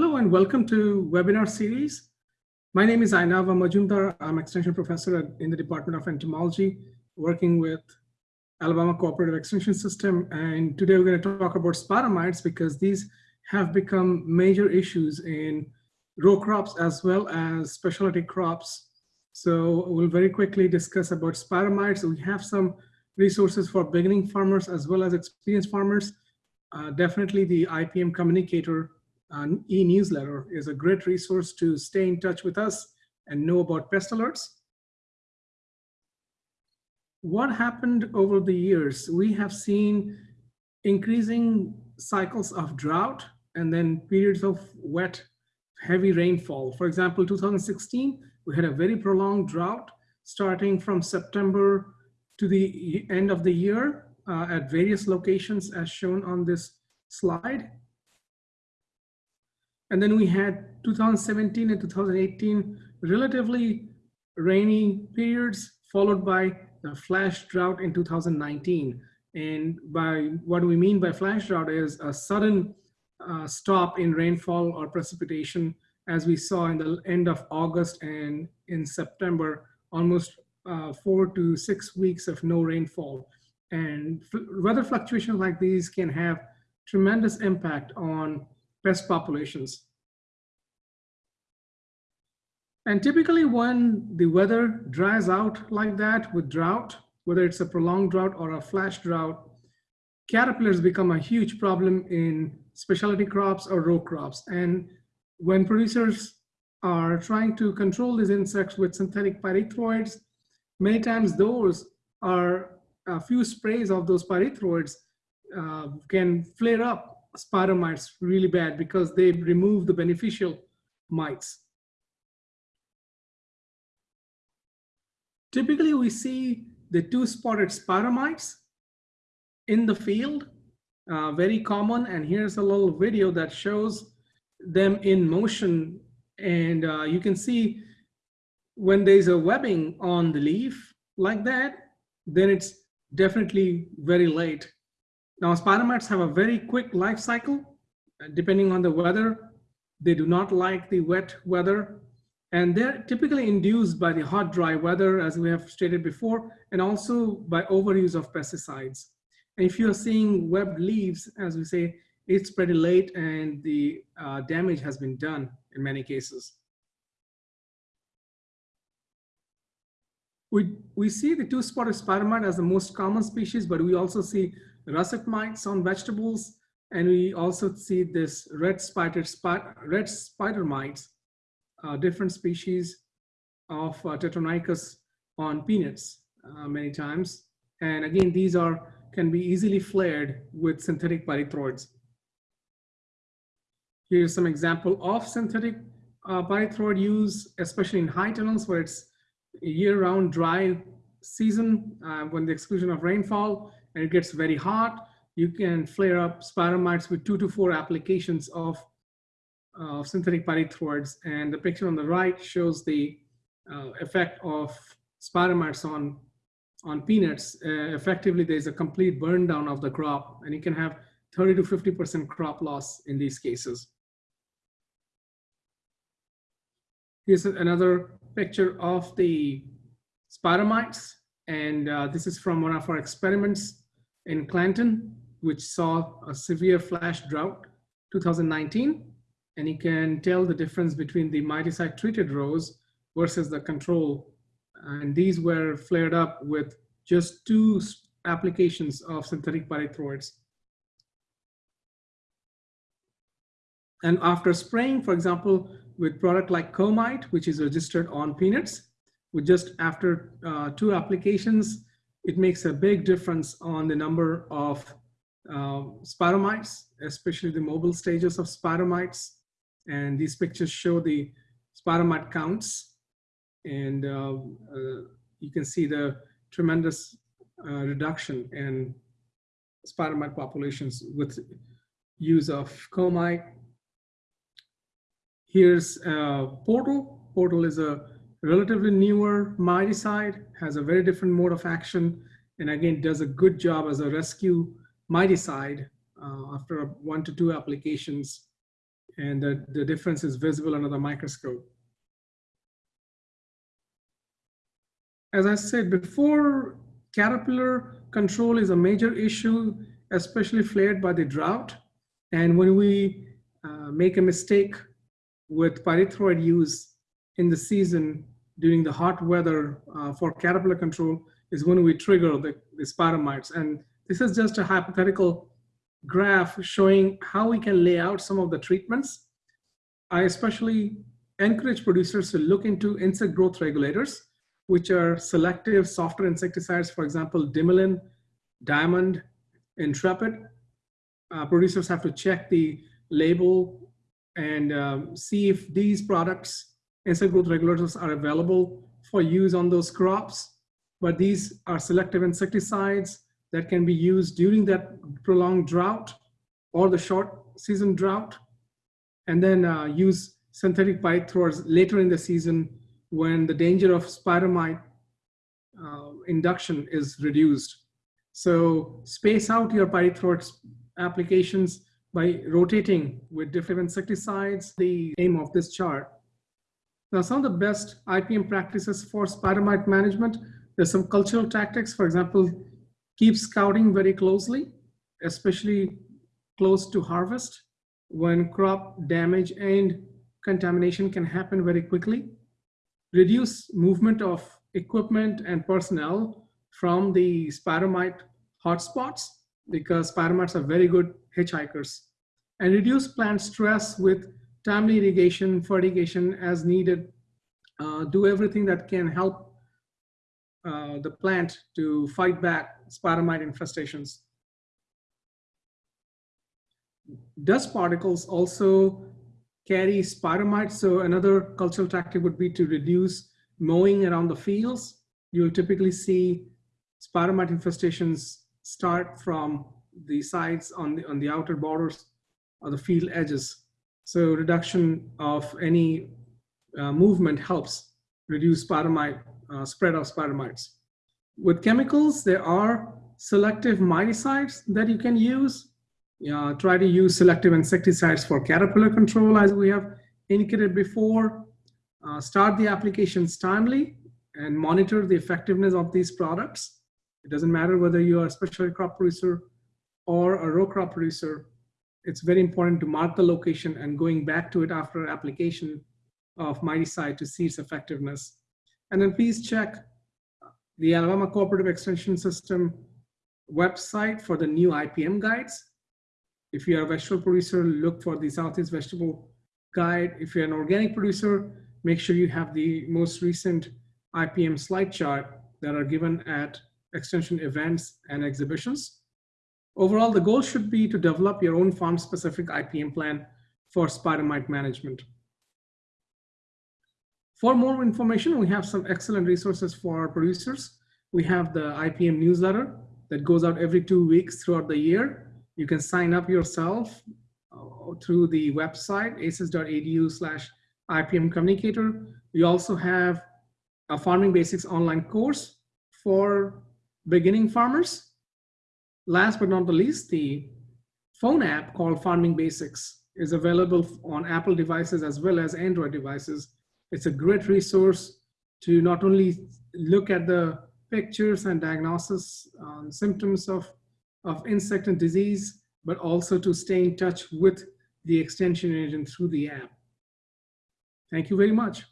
Hello and welcome to webinar series. My name is Ayanava Majumdar. I'm extension professor in the Department of Entomology, working with Alabama Cooperative Extension System. And today we're going to talk about spider because these have become major issues in row crops as well as specialty crops. So we'll very quickly discuss about spider. We have some resources for beginning farmers as well as experienced farmers. Uh, definitely the IPM communicator e-newsletter is a great resource to stay in touch with us and know about pest alerts. What happened over the years? We have seen increasing cycles of drought and then periods of wet, heavy rainfall. For example, 2016, we had a very prolonged drought starting from September to the end of the year uh, at various locations as shown on this slide. And then we had 2017 and 2018 relatively rainy periods followed by the flash drought in 2019. And by what we mean by flash drought is a sudden uh, stop in rainfall or precipitation as we saw in the end of August and in September, almost uh, four to six weeks of no rainfall. And weather fluctuations like these can have tremendous impact on pest populations. And typically when the weather dries out like that with drought, whether it's a prolonged drought or a flash drought, caterpillars become a huge problem in specialty crops or row crops. And when producers are trying to control these insects with synthetic pyrethroids, many times those are a few sprays of those pyrethroids uh, can flare up spider mites really bad because they remove the beneficial mites. Typically, we see the two-spotted spider mites in the field, uh, very common. And here's a little video that shows them in motion. And uh, you can see when there's a webbing on the leaf like that, then it's definitely very late. Now, spider mites have a very quick life cycle, uh, depending on the weather. They do not like the wet weather, and they're typically induced by the hot, dry weather, as we have stated before, and also by overuse of pesticides. And if you're seeing webbed leaves, as we say, it's pretty late and the uh, damage has been done in many cases. We, we see the two-spotted spider mite as the most common species, but we also see russet mites on vegetables, and we also see this red spider, red spider mites, uh, different species of uh, on peanuts uh, many times. And again, these are can be easily flared with synthetic pyrethroids. Here's some example of synthetic uh, pyrethroid use, especially in high tunnels where it's year-round dry season uh, when the exclusion of rainfall and it gets very hot, you can flare up spider mites with two to four applications of uh, synthetic pyrethroids. And the picture on the right shows the uh, effect of spider mites on, on peanuts. Uh, effectively, there's a complete burn down of the crop and you can have 30 to 50% crop loss in these cases. Here's another picture of the spider mites. And uh, this is from one of our experiments in Clanton, which saw a severe flash drought 2019. And you can tell the difference between the miticide treated rows versus the control. And these were flared up with just two applications of synthetic pyrethroids. And after spraying, for example, with product like Comite, which is registered on peanuts, with just after uh, two applications, it makes a big difference on the number of uh, spider mites, especially the mobile stages of spider mites. And these pictures show the spider mite counts. And uh, uh, you can see the tremendous uh, reduction in spider mite populations with use of comite. Here's Portal. Portal is a relatively newer miticide, has a very different mode of action, and again, does a good job as a rescue miticide uh, after one to two applications and the, the difference is visible under the microscope. As I said before, caterpillar control is a major issue, especially flared by the drought. And when we uh, make a mistake with pyrethroid use in the season during the hot weather uh, for caterpillar control is when we trigger the, the spider mites. And this is just a hypothetical graph showing how we can lay out some of the treatments. I especially encourage producers to look into insect growth regulators, which are selective softer insecticides, for example, Dimilin, Diamond, Intrepid. Uh, producers have to check the label and um, see if these products, insect growth regulators, are available for use on those crops. But these are selective insecticides that can be used during that prolonged drought or the short season drought, and then uh, use synthetic pyrethroids later in the season when the danger of spider mite uh, induction is reduced. So space out your pyrethroid applications by rotating with different insecticides, the aim of this chart. Now, some of the best IPM practices for spider mite management, there's some cultural tactics. For example, keep scouting very closely, especially close to harvest when crop damage and contamination can happen very quickly. Reduce movement of equipment and personnel from the spider mite hotspots because spider mites are very good hitchhikers. And reduce plant stress with timely irrigation, fertigation as needed. Uh, do everything that can help uh, the plant to fight back spider mite infestations. Dust particles also carry spider mites. So another cultural tactic would be to reduce mowing around the fields. You'll typically see spider mite infestations start from the sides on the, on the outer borders or the field edges. So reduction of any uh, movement helps reduce spider uh, spread of spider mites. With chemicals, there are selective miticides that you can use. Uh, try to use selective insecticides for caterpillar control as we have indicated before. Uh, start the applications timely and monitor the effectiveness of these products. It doesn't matter whether you are a specialty crop producer or a row crop producer. It's very important to mark the location and going back to it after application of miticide to see its effectiveness. And then please check the Alabama Cooperative Extension System website for the new IPM guides. If you are a vegetable producer, look for the Southeast Vegetable Guide. If you're an organic producer, make sure you have the most recent IPM slide chart that are given at extension events and exhibitions. Overall, the goal should be to develop your own farm-specific IPM plan for spider mite management. For more information, we have some excellent resources for our producers. We have the IPM newsletter that goes out every two weeks throughout the year. You can sign up yourself uh, through the website, aces.edu slash IPM communicator. We also have a farming basics online course for beginning farmers. Last but not the least, the phone app called Farming Basics is available on Apple devices as well as Android devices it's a great resource to not only look at the pictures and diagnosis symptoms of, of insect and disease, but also to stay in touch with the extension agent through the app. Thank you very much.